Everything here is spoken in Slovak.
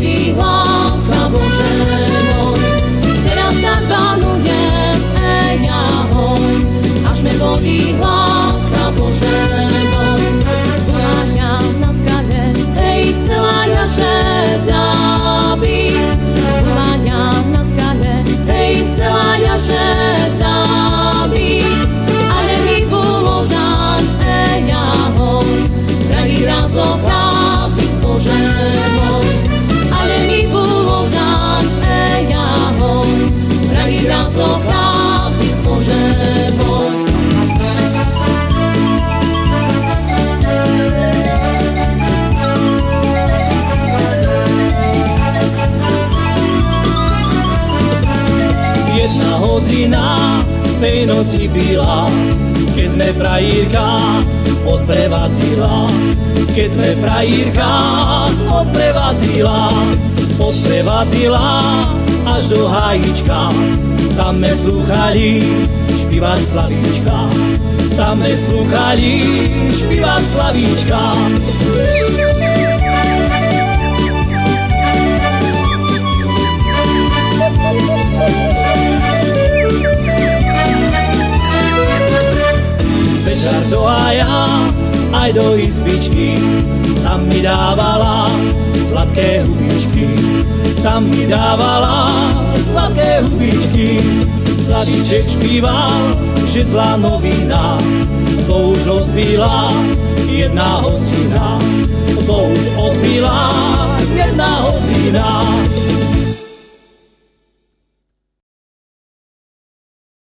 Holy One. Hodina tej noci byla, keď sme frajírka odprevadzila. Keď sme frajírka odprevadzila, odprevadzila až do hajíčka. Tam me slúchali špívať slavíčka. Tam me slúchali špívať slavíčka. večer do haja, aj do izbičky. Tam mi dávala sladké hubičky, tam mi dávala sladké hubičky. Slavíček špíval, že zlá novina, to už odbila jedna hodina. To už odbila jedna hodina.